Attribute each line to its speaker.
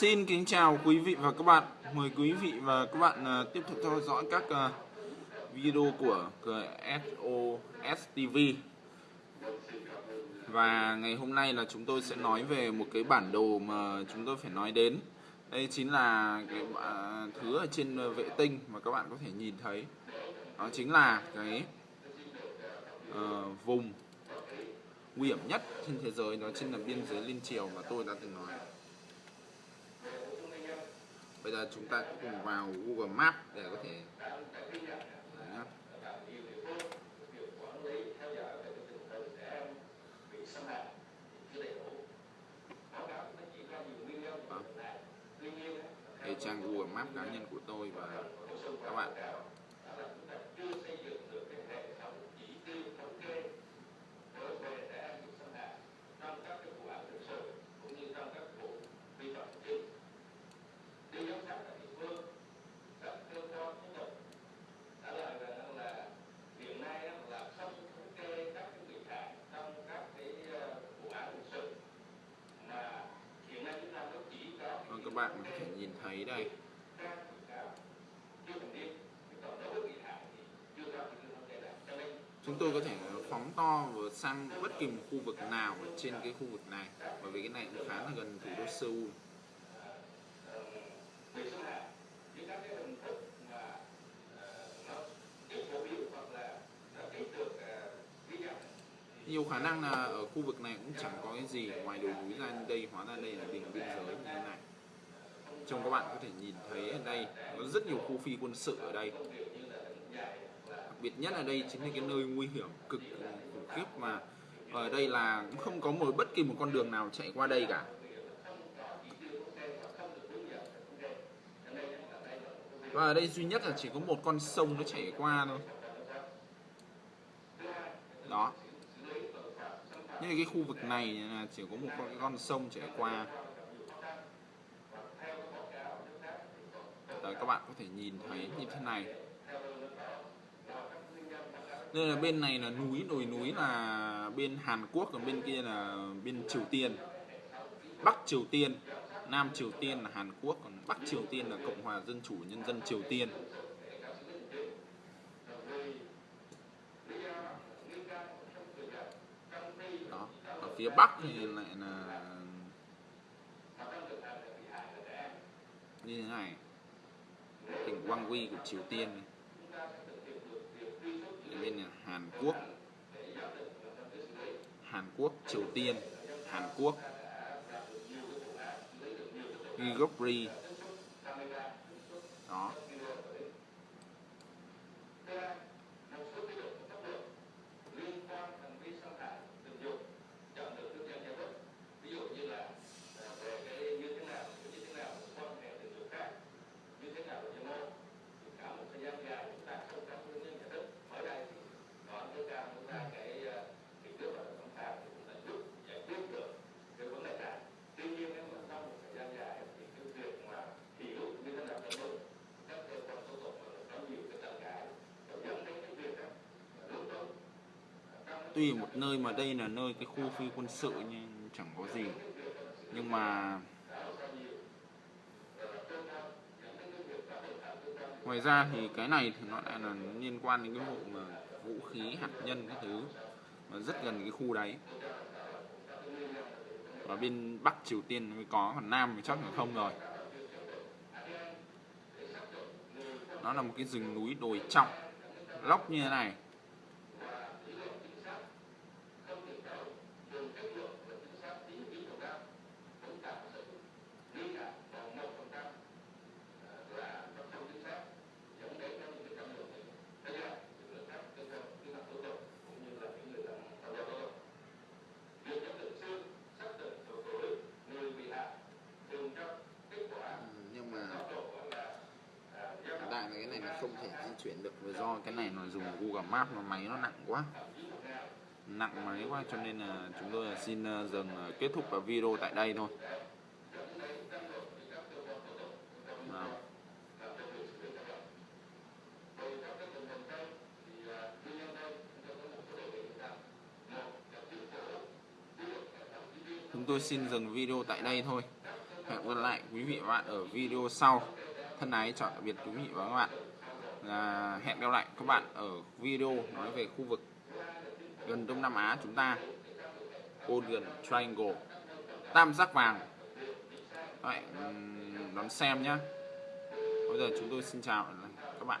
Speaker 1: Xin kính chào quý vị và các bạn. Mời quý vị và các bạn ờ, tiếp tục theo dõi các ờ, video của SOS TV. Và ngày hôm nay là chúng tôi sẽ nói về một cái bản đồ mà chúng tôi phải nói đến. Đây chính là cái ờ, thứ ở trên vệ tinh mà các bạn có thể nhìn thấy. Đó chính là cái uh, vùng nguy hiểm nhất trên thế giới đó chính là biên giới liên triều mà tôi đã từng nói. Bây giờ chúng ta cùng vào Google Maps để có thể vâng. Đấy. Đó. Trang Google Maps cá nhân của tôi và các bạn bạn có thể nhìn thấy đây. Chúng tôi có thể phóng to và sang bất kỳ một khu vực nào ở trên cái khu vực này, bởi vì cái này cũng khá là gần thủ đô Seoul. Nhiều khả năng là ở khu vực này cũng chẳng có cái gì, ngoài đồi núi ra, đây hóa ra đây là đỉnh biên giới như thế này trông các bạn có thể nhìn thấy ở đây có rất nhiều khu phi quân sự ở đây. Đặc biệt nhất ở đây chính là cái nơi nguy hiểm cực khủng khiếp mà ở đây là cũng không có một bất kỳ một con đường nào chạy qua đây cả. Và ở đây duy nhất là chỉ có một con sông nó chảy qua thôi. Đó. Như cái khu vực này là chỉ có một con, con sông chảy qua. Các bạn có thể nhìn thấy như thế này. Nên là bên này là núi, đồi núi là bên Hàn Quốc, còn bên kia là bên Triều Tiên. Bắc Triều Tiên, Nam Triều Tiên là Hàn Quốc, còn Bắc Triều Tiên là Cộng hòa Dân chủ Nhân dân Triều Tiên. Đó, ở phía Bắc thì lại là như thế này tỉnh Gwangwi của Triều Tiên này. bên là Hàn Quốc. Hàn Quốc, Triều Tiên, Hàn Quốc. Gigopri đó. Tuy một nơi mà đây là nơi cái khu phi quân sự nhưng chẳng có gì. Nhưng mà ngoài ra thì cái này thì nó lại là liên quan đến cái vụ mà vũ khí hạt nhân cái thứ mà rất gần cái khu đấy. Và bên bắc triều tiên mới có, còn nam thì chắc là không rồi. Nó là một cái rừng núi đồi trọng, lóc như thế này nhưng mà đại là cái này nó không thể di chuyển được. Vì do cái này nó dùng Google Map mà máy nó nặng quá. Nặng máy quá, cho nên là chúng tôi xin ờ, dừng ờ, kết thúc video tại đây thôi. Chúng tôi xin dừng video tại đây thôi. Hẹn gặp lại quý vị và các bạn ở video sau. Thân ái chào tạm biệt quý vị và các bạn à, hẹn gặp lại các bạn ở video nói về khu vực gần Đông Nam Á chúng ta. Golden Triangle. Tam giác vàng. Đấy, đón xem nhé bây giờ chúng tôi xin chào các bạn.